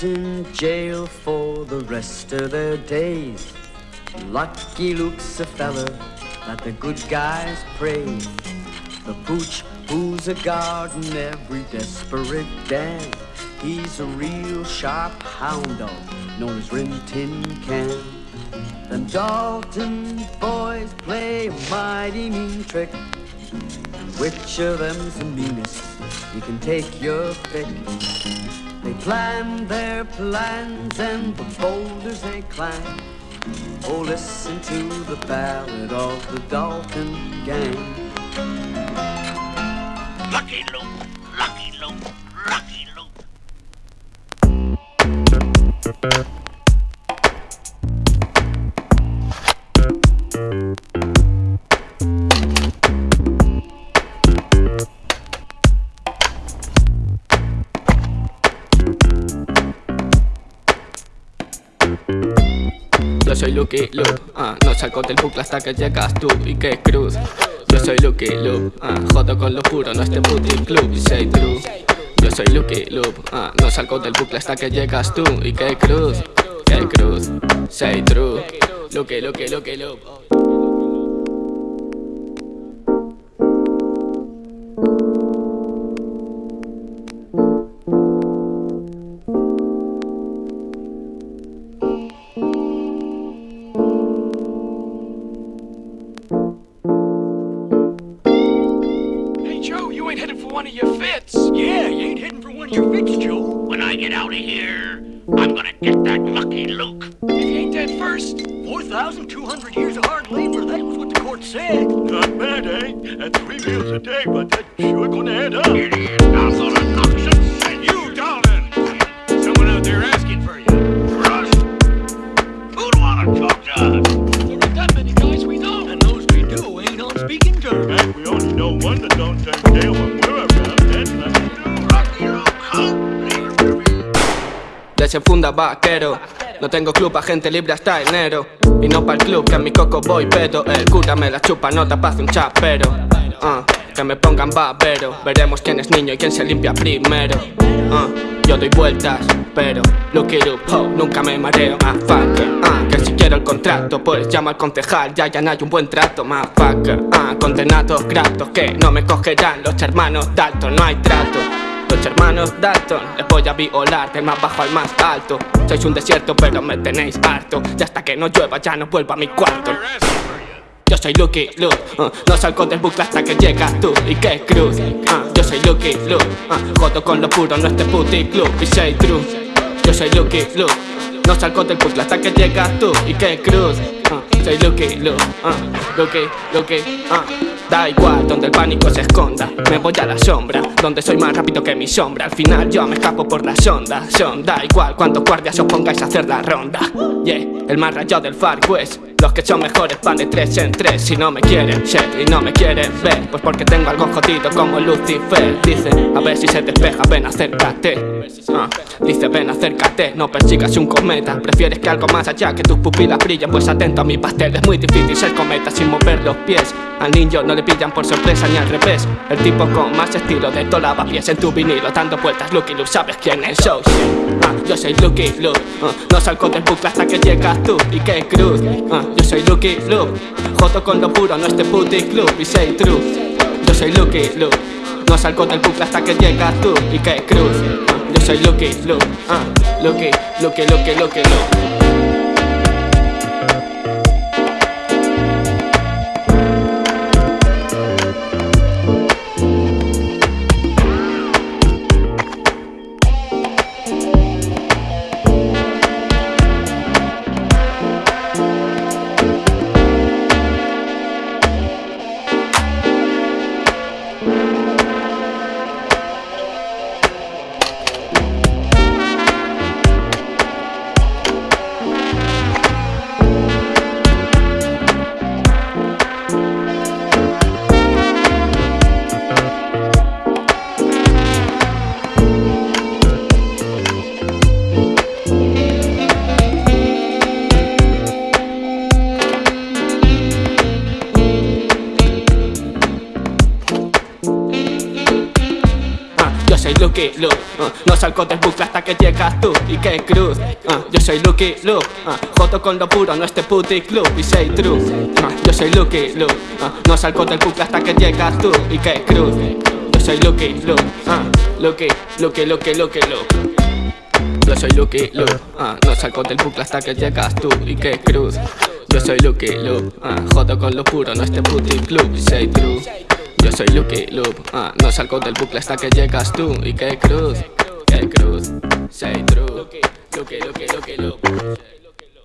In jail for the rest of their days. Lucky Luke's a fella that the good guys praise. The pooch who's a guard in every desperate den. He's a real sharp hound dog, known as Rin Tin Can. Them Dalton boys play a mighty mean trick. Which of them's the meanest? You can take your pick. Plan their plans and the boulders they climb. Oh, listen to the ballad of the Dalton Gang. Lucky Luke, Lucky Luke, Lucky Luke. Soy Lucky Luke, ah, no salgo del bucle hasta que llegas tú y que cruz. Yo soy Lucky Luke, ah, jodo con lo puro, no este booty club, say true. Yo soy Lucky Luke, ah, no salgo del bucle hasta que llegas tú y que cruz Que cruz, say true. Lucky, Lucky, Lucky Luke ain't heading for one of your fits, Joe. When I get out of here, I'm gonna get that Lucky Luke. If you ain't dead first. 4,200 years of hard labor, that was what the court said. Not bad, eh? At three meals a day, but that sure gonna add up. Desenfunda vaquero. No tengo club, agente libre hasta enero. Y no para el club, que en mi coco voy pedo. El cura me la chupa, no te pase un chapero. Ah, Que me pongan babero. Veremos quién es niño y quién se limpia primero. Ah, Yo doy vueltas, pero Lucky Luke, oh, nunca me mareo. Ah, fucker, ah, que si quiero el contrato Pues llamo al concejal, ya ya no hay un buen trato Más fucker, condenados gratos Que no me cogerán los hermanos Dalton, no hay trato los hermanos Dalton, les voy a violar del más bajo al más alto. Sois un desierto pero me tenéis harto. Y hasta que no llueva ya no vuelvo a mi cuarto. Yo soy Lucky Luke, uh, no salgo del bucle hasta que llegas tú y que cruz. Uh, Yo soy Lucky Luke, uh, jodo con lo puro, no este puti club. Y say true Yo soy Lucky Luke, no salgo del bucle hasta que llegas tú y que cruz. Uh, Soy Lucky Luke, uh, Lucky, Lucky, uh. Da igual donde el pánico se esconda. Me voy a la sombra Donde soy más rápido que mi sombra. Al final yo me escapo por las ondas Son. Da igual cuántos guardias os pongáis a hacer la ronda. Yeah, el más rayado del Far West Los que son mejores van de tres en tres Si no me quieren ser y no me quieren ver. Pues porque tengo algo jodido como Lucifer. Dice, a ver si se despeja, ven acércate Ah, Dice ven acércate, no persigas un cometa. Prefieres que algo más allá que tus pupilas brillen Pues atento a mi pastel, es muy difícil ser cometa sin mover los pies. Al niño no le pillan por sorpresa ni al revés. El tipo con más estilo de todo pies en tu vinilo Dando vueltas Lucky Luke, ¿sabes quién es? Show ah, Yo soy Lucky Luke, ah, no salgo del bucle hasta que llegas tú Y que cruz, yo soy Lucky Luke Jodo con lo puro, no este puti club y say true. Yo soy Lucky Luke, no salgo del bucle hasta que llegas tú Y que cruz, yo soy Lucky Luke, ah, Lucky, Lucky, Lucky, Lucky Luke Lucky Luke uh, No salgo del bucle hasta que llegas tú. Y que cruz uh, Yo soy Lucky Luke uh, con lo puro, no este puti club. Y say true uh, Yo soy Lucky Luke uh, No salgo del bucle hasta que llegas tú. Y que cruz Yo soy Lucky Luke uh, Lucky, Lucky, Lucky, Lucky Luke. Yo soy Lucky Luke, uh, no salgo del bucle hasta que llegas tú. Y que cruz Yo soy Lucky Luke, uh, jodo con lo puro, no este puti club, say true Yo soy Lucky Luke, uh, no salgo del bucle hasta que llegas tú. Y que cruz, que cruz, say true. Lucky, Lucky, Lucky, Lucky